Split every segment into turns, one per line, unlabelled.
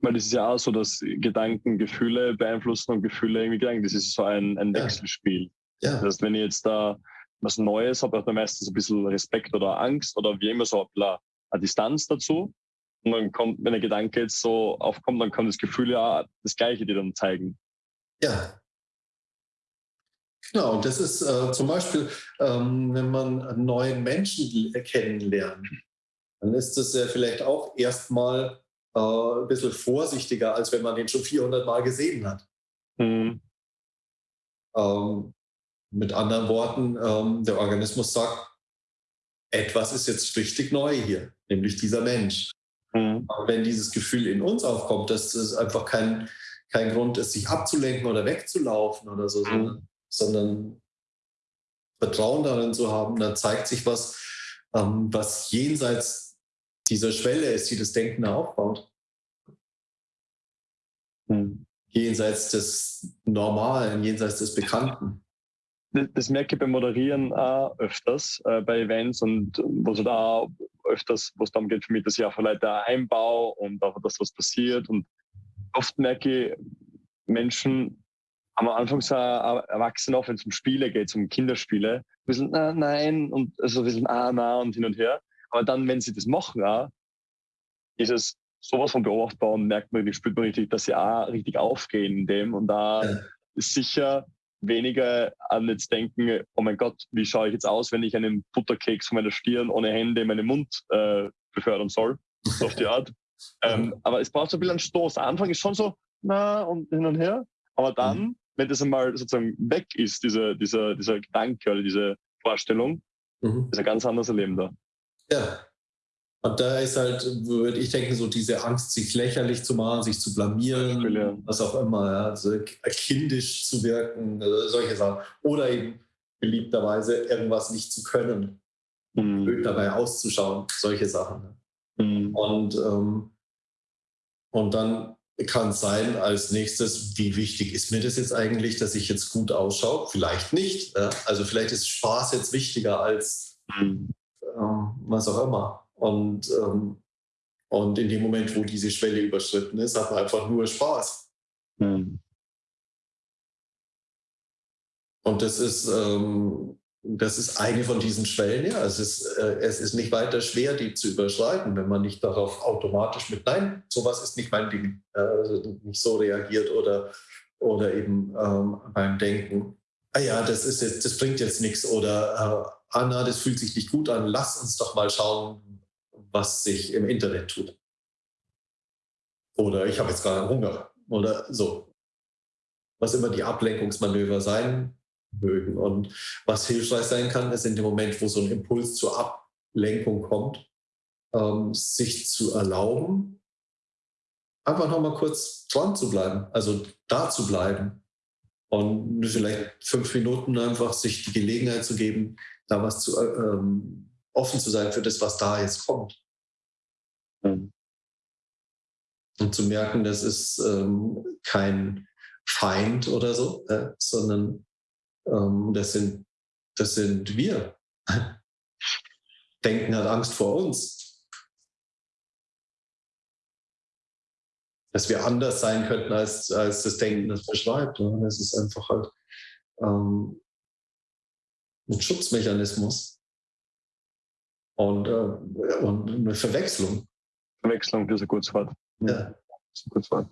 Weil das ist ja auch so, dass Gedanken Gefühle beeinflussen und Gefühle irgendwie Gedanken. Das ist so ein, ein Wechselspiel. Ja. Das heißt, wenn ich jetzt da was Neues habe, habe ich da meistens ein bisschen Respekt oder Angst oder wie immer so ein eine Distanz dazu. Und dann kommt, wenn der Gedanke jetzt so aufkommt, dann kann das Gefühl ja das Gleiche dir dann zeigen.
Ja. Genau, und das ist äh, zum Beispiel, ähm, wenn man einen neuen Menschen kennenlernt, dann ist das ja vielleicht auch erstmal äh, ein bisschen vorsichtiger, als wenn man den schon 400 Mal gesehen hat. Mhm. Ähm, mit anderen Worten, ähm, der Organismus sagt, etwas ist jetzt richtig neu hier, nämlich dieser Mensch. Mhm. Aber wenn dieses Gefühl in uns aufkommt, dass es einfach kein, kein Grund ist, sich abzulenken oder wegzulaufen oder so, mhm. sondern, Vertrauen darin zu haben, dann zeigt sich was, ähm, was jenseits dieser Schwelle ist, die das Denken aufbaut. Mhm. Jenseits des Normalen, jenseits des Bekannten
das merke ich beim Moderieren auch öfters äh, bei Events und wo es da öfters, wo es darum geht für mich, dass ich auch Leute einbaue und auch, dass was passiert. Und oft merke ich, Menschen am Anfang so erwachsen auch, wenn es um Spiele geht, um Kinderspiele, ein bisschen ah, nein und so also ein bisschen ah, na und hin und her. Aber dann, wenn sie das machen, auch, ist es sowas von beobachtbar und merkt man, spürt man richtig, dass sie auch richtig aufgehen in dem und da ja. ist sicher weniger an jetzt denken, oh mein Gott, wie schaue ich jetzt aus, wenn ich einen Butterkeks von meiner Stirn ohne Hände in meinen Mund äh, befördern soll, so auf die Art. ähm, aber es braucht so ein bisschen einen Stoß. Der Anfang ist schon so, na, und hin und her. Aber dann, mhm. wenn das einmal sozusagen weg ist, dieser, dieser, dieser Gedanke oder diese Vorstellung, mhm. ist ein ganz anderes Erleben da.
Ja, und da ist halt, würde ich denken, so diese Angst, sich lächerlich zu machen, sich zu blamieren, ja. was auch immer, ja, also kindisch zu wirken, also solche Sachen. Oder eben beliebterweise irgendwas nicht zu können, mhm. dabei auszuschauen, solche Sachen. Mhm. Und, ähm, und dann kann es sein, als nächstes, wie wichtig ist mir das jetzt eigentlich, dass ich jetzt gut ausschaue? Vielleicht nicht. Ja? Also vielleicht ist Spaß jetzt wichtiger als mhm. Ähm, was auch immer. Und, ähm, und in dem Moment, wo diese Schwelle überschritten ist, hat man einfach nur Spaß. Mhm. Und das ist, ähm, das ist eine von diesen Schwellen. Ja, es ist, äh, es ist nicht weiter schwer, die zu überschreiten, wenn man nicht darauf automatisch mit Nein, sowas ist nicht mein Ding, äh, also nicht so reagiert oder, oder eben ähm, beim Denken. Ah ja, das ist jetzt, das bringt jetzt nichts oder äh, Anna, das fühlt sich nicht gut an. Lass uns doch mal schauen, was sich im Internet tut. Oder ich habe jetzt gerade Hunger oder so. Was immer die Ablenkungsmanöver sein mögen. Und was hilfreich sein kann, ist in dem Moment, wo so ein Impuls zur Ablenkung kommt, ähm, sich zu erlauben, einfach nochmal kurz dran zu bleiben, also da zu bleiben. Und vielleicht fünf Minuten einfach sich die Gelegenheit zu geben, da was zu, ähm, offen zu sein für das, was da jetzt kommt. Mhm. Und zu merken, das ist ähm, kein Feind oder so, äh, sondern ähm, das, sind, das sind wir. Denken hat Angst vor uns. Dass wir anders sein könnten, als, als das Denken das beschreibt. Das ist einfach halt ähm, ein Schutzmechanismus und, äh, und eine Verwechslung.
Verwechslung, das ist ein gutes Wort. Ja. Das ist ein gutes Wort.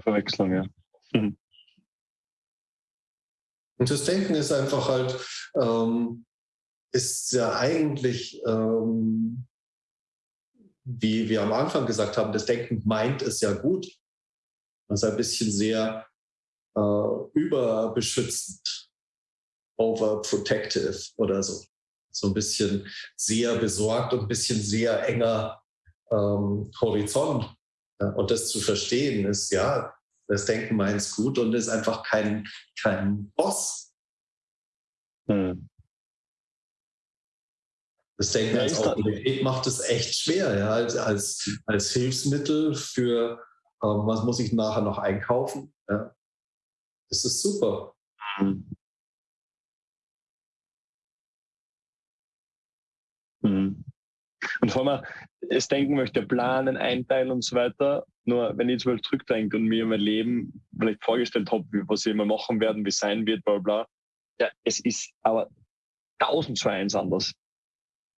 Verwechslung, ja. Mhm.
Und das Denken ist einfach halt, ähm, ist ja eigentlich, ähm, wie wir am Anfang gesagt haben, das Denken meint es ja gut. Das ist ein bisschen sehr äh, überbeschützend overprotective oder so. So ein bisschen sehr besorgt und ein bisschen sehr enger ähm, Horizont. Ja, und das zu verstehen ist, ja, das Denken meint es gut und ist einfach kein, kein Boss. Hm. Das Denken ja, als Autorität macht es echt schwer, ja, als, als, als Hilfsmittel für, ähm, was muss ich nachher noch einkaufen. Ja. Das ist super. Hm.
Mhm. Und vor allem, das Denken möchte planen, einteilen und so weiter. Nur wenn ich jetzt mal zurückdenke und mir mein Leben vielleicht vorgestellt habe, was ich immer machen werden, wie es sein wird, bla bla, ja, es ist aber tausend zu eins anders.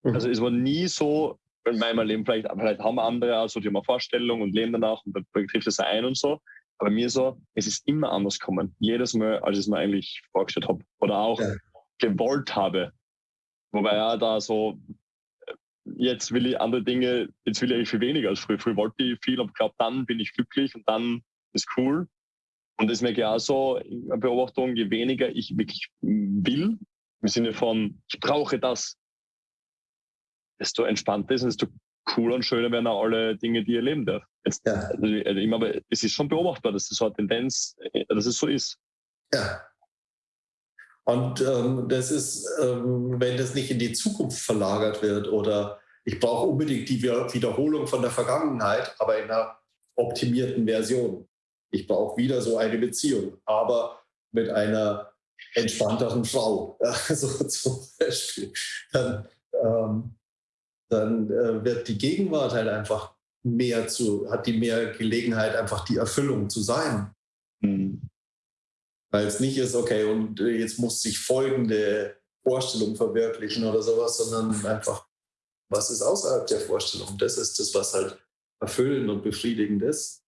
Mhm. Also es war nie so, in meinem Leben, vielleicht, vielleicht haben andere auch so, die haben eine Vorstellung und leben danach und dann trifft es ein und so. Aber mir so, es ist immer anders gekommen. Jedes Mal, als ich es mir eigentlich vorgestellt habe. Oder auch ja. gewollt habe. Wobei ja da so, jetzt will ich andere Dinge, jetzt will ich eigentlich viel weniger als früher. Früher wollte ich viel, aber glaube, dann bin ich glücklich und dann ist cool. Und das merke ich auch so in Beobachtung, je weniger ich wirklich will, im Sinne von, ich brauche das, desto entspannter ist und desto cooler und schöner werden auch alle Dinge, die ihr leben darf. Jetzt, ja. also, also immer, aber es ist schon beobachtbar, dass das so eine Tendenz, äh, dass es so ist.
Ja. Und ähm, das ist, ähm, wenn das nicht in die Zukunft verlagert wird oder ich brauche unbedingt die Wiederholung von der Vergangenheit, aber in einer optimierten Version. Ich brauche wieder so eine Beziehung, aber mit einer entspannteren Frau, also zum Beispiel. Dann, ähm, dann äh, wird die Gegenwart halt einfach mehr zu, hat die mehr Gelegenheit, einfach die Erfüllung zu sein. Mhm. Weil es nicht ist, okay, und äh, jetzt muss sich folgende Vorstellung verwirklichen oder sowas, sondern einfach, was ist außerhalb der Vorstellung? Das ist das, was halt erfüllend und befriedigend ist.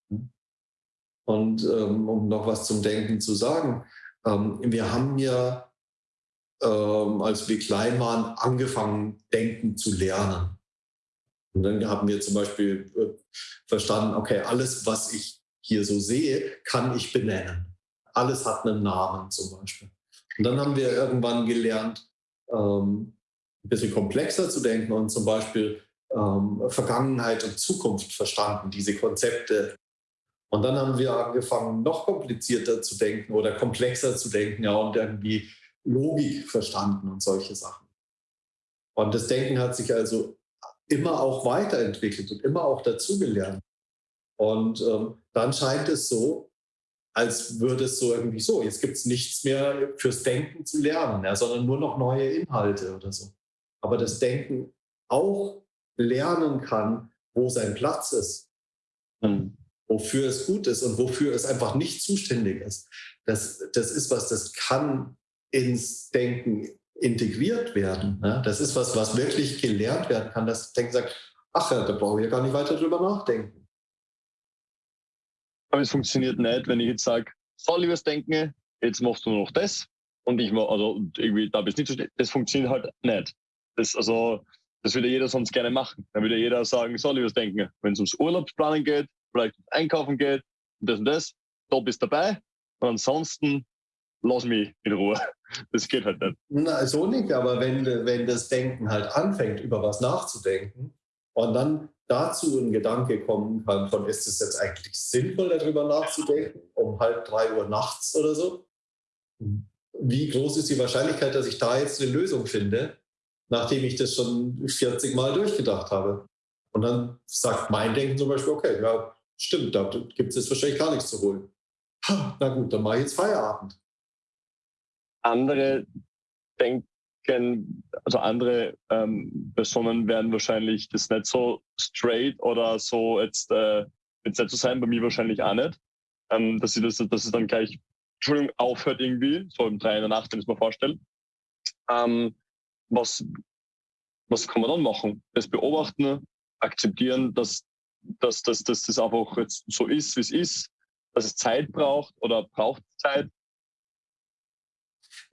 Und ähm, um noch was zum Denken zu sagen, ähm, wir haben ja ähm, als wir klein waren, angefangen, denken zu lernen. Und dann haben wir zum Beispiel äh, verstanden, okay, alles, was ich hier so sehe, kann ich benennen. Alles hat einen Namen zum Beispiel. Und dann haben wir irgendwann gelernt, ähm, ein bisschen komplexer zu denken und zum Beispiel ähm, Vergangenheit und Zukunft verstanden, diese Konzepte. Und dann haben wir angefangen, noch komplizierter zu denken oder komplexer zu denken, ja, und irgendwie Logik verstanden und solche Sachen. Und das Denken hat sich also immer auch weiterentwickelt und immer auch dazugelernt. Und ähm, dann scheint es so, als würde es so irgendwie so, jetzt gibt es nichts mehr fürs Denken zu lernen, ja, sondern nur noch neue Inhalte oder so. Aber das Denken auch lernen kann, wo sein Platz ist, mhm. wofür es gut ist und wofür es einfach nicht zuständig ist. Das, das ist was, das kann ins Denken integriert werden. Ne? Das ist was, was wirklich gelernt werden kann, dass Denken sagt, ach ja, da brauche ich ja gar nicht weiter drüber nachdenken.
Aber es funktioniert nicht, wenn ich jetzt sage, so liebes Denken, jetzt machst du nur noch das und ich mach, also irgendwie, da bist nicht so schnell. Das funktioniert halt nicht. Das, also, das würde jeder sonst gerne machen. Dann würde jeder sagen, so liebes Denken, wenn es ums Urlaubsplanen geht, vielleicht ums Einkaufen geht und das und das, da bist du dabei. Und ansonsten lass mich in Ruhe. Das geht halt nicht.
Na, so nicht, aber wenn, wenn das Denken halt anfängt, über was nachzudenken und dann dazu ein Gedanke kommen kann, von ist es jetzt eigentlich sinnvoll, darüber nachzudenken, um halb drei Uhr nachts oder so? Wie groß ist die Wahrscheinlichkeit, dass ich da jetzt eine Lösung finde, nachdem ich das schon 40 Mal durchgedacht habe? Und dann sagt mein Denken zum Beispiel, okay, ja, stimmt, da gibt es jetzt wahrscheinlich gar nichts zu holen. Na gut, dann mache ich jetzt Feierabend
andere denken, also andere ähm, Personen werden wahrscheinlich das nicht so straight oder so jetzt, äh, jetzt nicht so sein, bei mir wahrscheinlich auch nicht. Ähm, dass, sie das, dass es dann gleich, Entschuldigung, aufhört irgendwie, so um drei in der Nacht, wenn ich es mir vorstelle. Ähm, was, was kann man dann machen? Das beobachten, akzeptieren, dass, dass, dass, dass das einfach jetzt so ist, wie es ist, dass es Zeit braucht oder braucht Zeit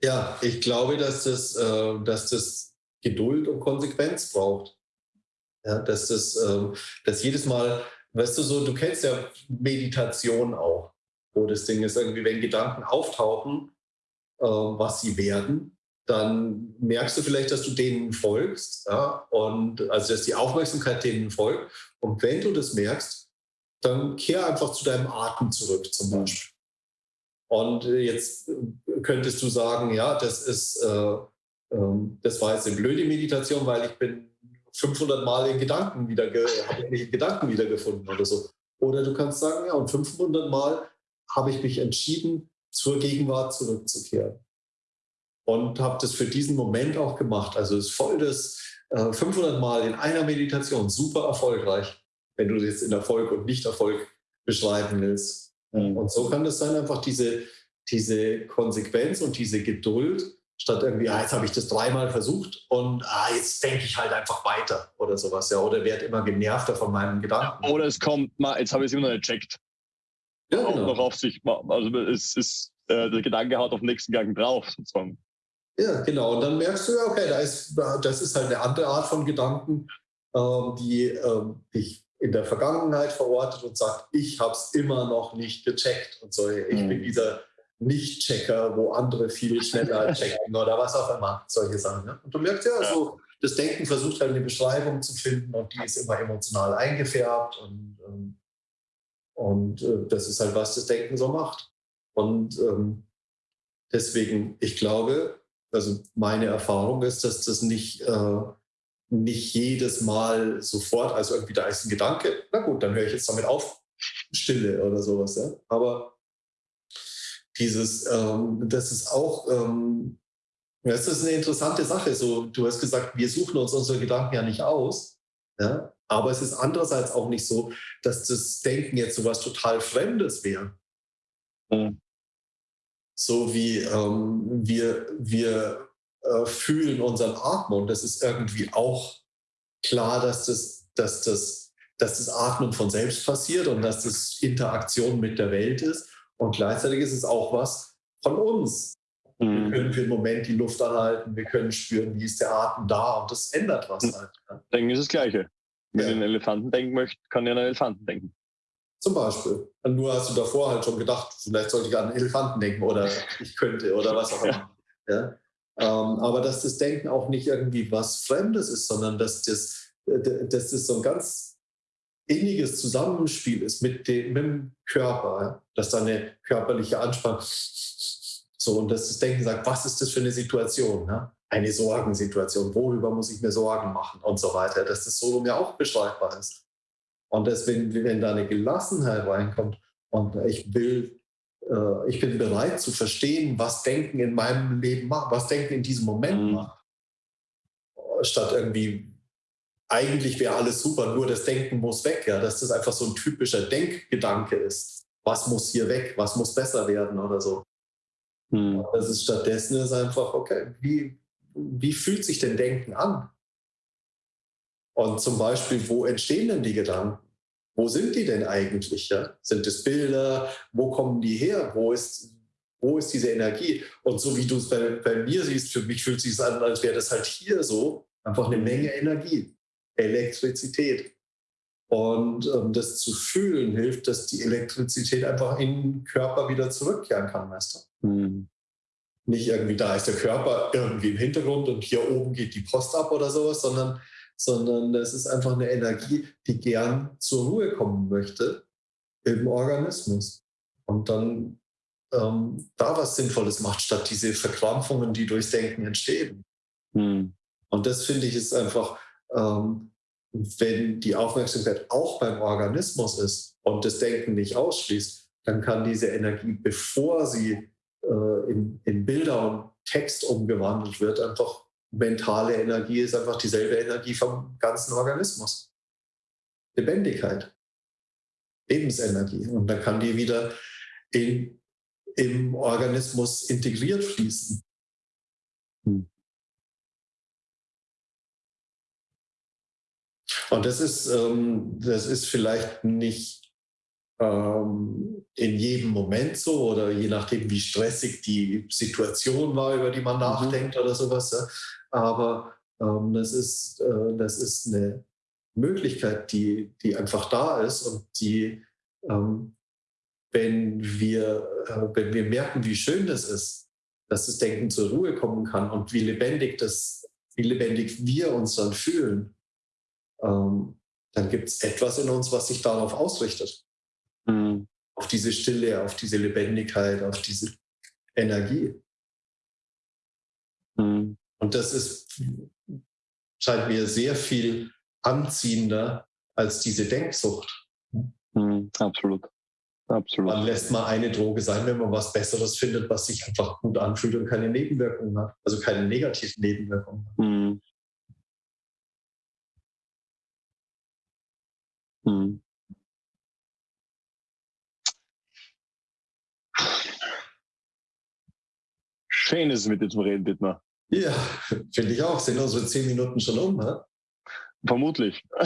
ja, ich glaube, dass das, äh, dass das Geduld und Konsequenz braucht. Ja, dass das, äh, dass jedes Mal, weißt du, so, du kennst ja Meditation auch, wo das Ding ist, irgendwie, wenn Gedanken auftauchen, äh, was sie werden, dann merkst du vielleicht, dass du denen folgst, ja, und also dass die Aufmerksamkeit denen folgt. Und wenn du das merkst, dann kehr einfach zu deinem Atem zurück, zum Beispiel. Und jetzt könntest du sagen, ja, das ist, äh, äh, das war jetzt eine blöde Meditation, weil ich bin 500 Mal in Gedanken wieder, habe mich in Gedanken wiedergefunden oder so. Oder du kannst sagen, ja, und 500 Mal habe ich mich entschieden, zur Gegenwart zurückzukehren. und habe das für diesen Moment auch gemacht. Also es ist voll das äh, 500 Mal in einer Meditation, super erfolgreich, wenn du jetzt in Erfolg und Nicht-Erfolg beschreiben willst. Mhm. Und so kann es sein, einfach diese, diese Konsequenz und diese Geduld, statt irgendwie, ah, jetzt habe ich das dreimal versucht und ah, jetzt denke ich halt einfach weiter oder sowas, ja, oder werde immer genervter von meinen Gedanken.
Oder es kommt, jetzt habe ich es immer noch nicht gecheckt. Ja, genau. noch auf sich, also es ist, äh, der Gedanke haut auf den nächsten Gang drauf, sozusagen.
Ja, genau. Und dann merkst du ja, okay, da ist, das ist halt eine andere Art von Gedanken, ähm, die ähm, dich in der Vergangenheit verortet und sagt, ich habe es immer noch nicht gecheckt und so. Ich mhm. bin dieser Nicht-Checker, wo andere viel schneller checken oder was auch immer, solche Sachen. Ne? Und du merkst ja, ja. So, das Denken versucht halt eine Beschreibung zu finden und die ist immer emotional eingefärbt und, ähm, und, und äh, das ist halt, was das Denken so macht. Und ähm, deswegen, ich glaube, also meine Erfahrung ist, dass das nicht, äh, nicht jedes Mal sofort, also irgendwie da ist ein Gedanke, na gut, dann höre ich jetzt damit auf, Stille oder sowas. Ja? Aber dieses, ähm, das ist auch, ähm, das ist eine interessante Sache. So, du hast gesagt, wir suchen uns unsere Gedanken ja nicht aus. Ja? Aber es ist andererseits auch nicht so, dass das Denken jetzt so was total Fremdes wäre. Mhm so wie ähm, wir, wir äh, fühlen unseren Atmen. Und das ist irgendwie auch klar, dass das, dass, das, dass das Atmen von selbst passiert und dass das Interaktion mit der Welt ist. Und gleichzeitig ist es auch was von uns. Mhm. Wir können für einen Moment die Luft anhalten, wir können spüren, wie ist der Atem da und das ändert was halt.
Denken ist das Gleiche. Wenn ja. ich einen Elefanten denken möchte, kann ich an einen Elefanten denken.
Zum Beispiel. Und nur hast du davor halt schon gedacht, vielleicht sollte ich an einen Elefanten denken oder ich könnte oder was auch immer. Ja. ja? Ähm, aber dass das Denken auch nicht irgendwie was Fremdes ist, sondern dass das, dass das so ein ganz inniges Zusammenspiel ist mit dem, mit dem Körper, dass da eine körperliche Anspannung so und dass das Denken sagt, was ist das für eine Situation? Ne? Eine Sorgensituation, worüber muss ich mir Sorgen machen und so weiter, dass das so mir auch beschreibbar ist. Und deswegen, wenn da eine Gelassenheit reinkommt und ich will, äh, ich bin bereit zu verstehen, was Denken in meinem Leben macht, was Denken in diesem Moment mhm. macht, statt irgendwie, eigentlich wäre alles super, nur das Denken muss weg, ja, dass das einfach so ein typischer Denkgedanke ist. Was muss hier weg? Was muss besser werden oder so? Mhm. Das ist stattdessen ist einfach, okay, wie, wie fühlt sich denn Denken an? Und zum Beispiel, wo entstehen denn die Gedanken? Wo sind die denn eigentlich? Ja? Sind es Bilder? Wo kommen die her? Wo ist, wo ist diese Energie? Und so wie du es bei, bei mir siehst, für mich fühlt es sich an, als wäre das halt hier so einfach eine Menge Energie, Elektrizität. Und ähm, das zu fühlen hilft, dass die Elektrizität einfach in den Körper wieder zurückkehren kann, weißt du? Mhm. Nicht irgendwie da ist der Körper irgendwie im Hintergrund und hier oben geht die Post ab oder sowas, sondern sondern das ist einfach eine Energie, die gern zur Ruhe kommen möchte im Organismus und dann ähm, da was Sinnvolles macht, statt diese Verkrampfungen, die durchs Denken entstehen. Hm. Und das finde ich ist einfach, ähm, wenn die Aufmerksamkeit auch beim Organismus ist und das Denken nicht ausschließt, dann kann diese Energie, bevor sie äh, in, in Bilder und Text umgewandelt wird, einfach mentale Energie ist einfach dieselbe Energie vom ganzen Organismus. Lebendigkeit, Lebensenergie. Und dann kann die wieder in, im Organismus integriert fließen. Hm. Und das ist, ähm, das ist vielleicht nicht ähm, in jedem Moment so oder je nachdem, wie stressig die Situation war, über die man mhm. nachdenkt oder sowas. Ja aber ähm, das, ist, äh, das ist eine Möglichkeit, die, die einfach da ist und die, ähm, wenn, wir, äh, wenn wir merken, wie schön das ist, dass das Denken zur Ruhe kommen kann und wie lebendig, das, wie lebendig wir uns dann fühlen, ähm, dann gibt es etwas in uns, was sich darauf ausrichtet. Mhm. Auf diese Stille, auf diese Lebendigkeit, auf diese Energie. Mhm. Und das ist, scheint mir sehr viel anziehender als diese Denksucht.
Mhm, absolut.
Absolut. Wann lässt man eine Droge sein, wenn man was Besseres findet, was sich einfach gut anfühlt und keine Nebenwirkungen hat? Also keine negativen Nebenwirkungen. Hm. Hm.
Schön ist es mit dir zu reden, Dietmar.
Ja, finde ich auch. Sind unsere zehn Minuten schon um, ne?
Vermutlich.